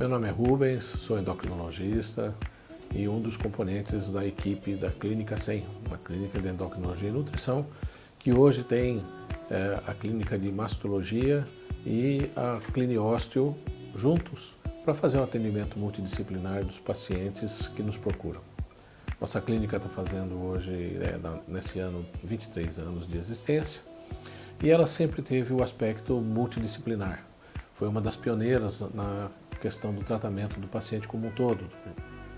Meu nome é Rubens, sou endocrinologista e um dos componentes da equipe da Clínica 100, uma clínica de endocrinologia e nutrição, que hoje tem é, a clínica de mastologia e a Cliniósteo juntos para fazer um atendimento multidisciplinar dos pacientes que nos procuram. Nossa clínica está fazendo hoje, é, nesse ano, 23 anos de existência e ela sempre teve o aspecto multidisciplinar. Foi uma das pioneiras na questão do tratamento do paciente como um todo,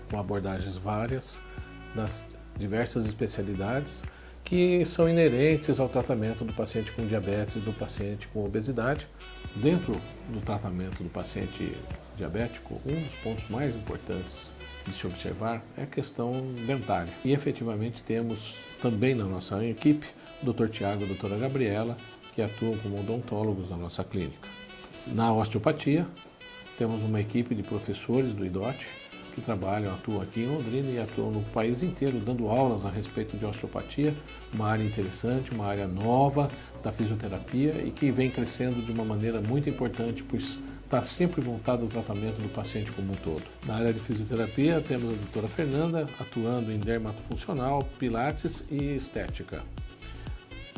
com abordagens várias nas diversas especialidades que são inerentes ao tratamento do paciente com diabetes e do paciente com obesidade. Dentro do tratamento do paciente diabético, um dos pontos mais importantes de se observar é a questão dentária. E efetivamente temos também na nossa equipe o Dr. Tiago e a doutora Gabriela, que atuam como odontólogos na nossa clínica. Na osteopatia, temos uma equipe de professores do IDOT que trabalham, atuam aqui em Londrina e atuam no país inteiro, dando aulas a respeito de osteopatia, uma área interessante, uma área nova da fisioterapia e que vem crescendo de uma maneira muito importante, pois está sempre voltado ao tratamento do paciente como um todo. Na área de fisioterapia, temos a doutora Fernanda, atuando em dermatofuncional, pilates e estética.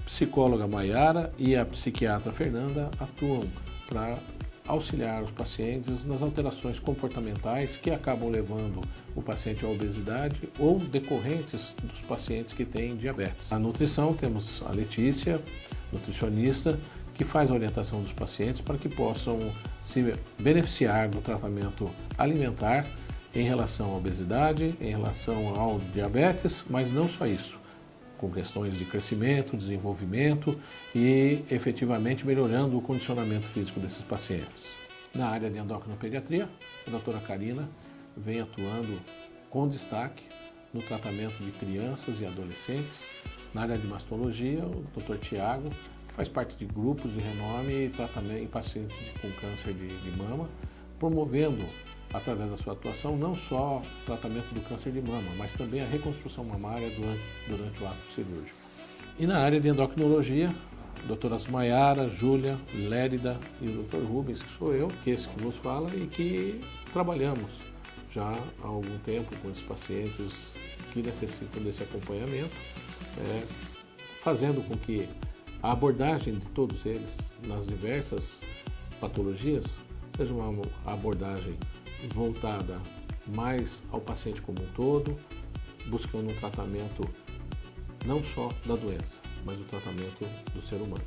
Psicóloga Maiara e a psiquiatra Fernanda atuam para auxiliar os pacientes nas alterações comportamentais que acabam levando o paciente à obesidade ou decorrentes dos pacientes que têm diabetes. Na nutrição temos a Letícia, nutricionista, que faz a orientação dos pacientes para que possam se beneficiar do tratamento alimentar em relação à obesidade, em relação ao diabetes, mas não só isso com questões de crescimento, desenvolvimento e efetivamente melhorando o condicionamento físico desses pacientes. Na área de endocrinopediatria, a doutora Karina vem atuando com destaque no tratamento de crianças e adolescentes. Na área de mastologia, o Dr. Tiago, que faz parte de grupos de renome e tratamento em pacientes com câncer de, de mama, promovendo através da sua atuação, não só o tratamento do câncer de mama, mas também a reconstrução mamária durante, durante o ato cirúrgico. E na área de endocrinologia, doutoras Maiara, Júlia, Lérida e o doutor Rubens, que sou eu, que é esse que vos fala, e que trabalhamos já há algum tempo com esses pacientes que necessitam desse acompanhamento, é, fazendo com que a abordagem de todos eles nas diversas patologias seja uma abordagem voltada mais ao paciente como um todo, buscando um tratamento não só da doença, mas o tratamento do ser humano.